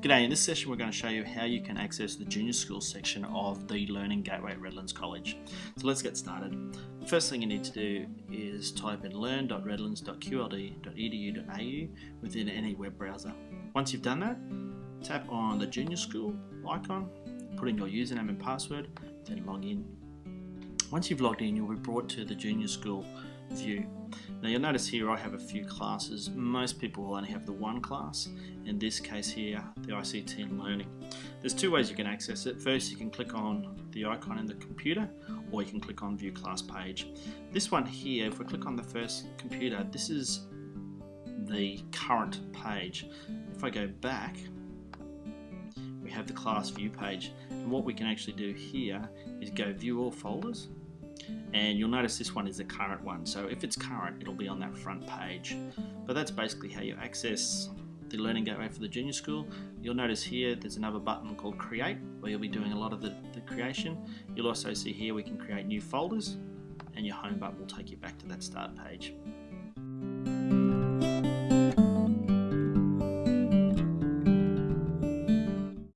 G'day, in this session we're going to show you how you can access the junior school section of the Learning Gateway at Redlands College. So let's get started. The first thing you need to do is type in learn.redlands.qld.edu.au within any web browser. Once you've done that, tap on the junior school icon, put in your username and password, then log in. Once you've logged in, you'll be brought to the junior school view. Now you'll notice here I have a few classes. Most people will only have the one class. In this case here, the ICT and Learning. There's two ways you can access it. First, you can click on the icon in the computer, or you can click on View Class Page. This one here, if we click on the first computer, this is the current page. If I go back, we have the class view page. And what we can actually do here is go view all folders. And you'll notice this one is the current one. So if it's current it'll be on that front page. But that's basically how you access the learning gateway for the junior school. You'll notice here there's another button called create where you'll be doing a lot of the, the creation. You'll also see here we can create new folders and your home button will take you back to that start page